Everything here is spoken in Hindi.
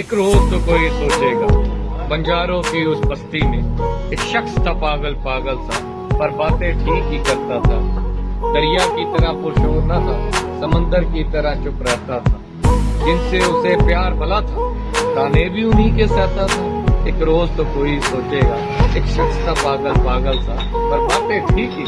एक रोज तो कोई सोचेगा। बंजारों की उस बस्ती में एक शख्स था पागल पागल सा, पर बातें ठीक ही करता था। दरिया की तरह पुरशोर न था, समंदर की तरह चुप रहता था। जिनसे उसे प्यार भला था ताने भी उन्हीं के सहता था। एक रोज तो कोई सोचेगा, एक शख्स था पागल पागल सा, पर बातें ठीक ही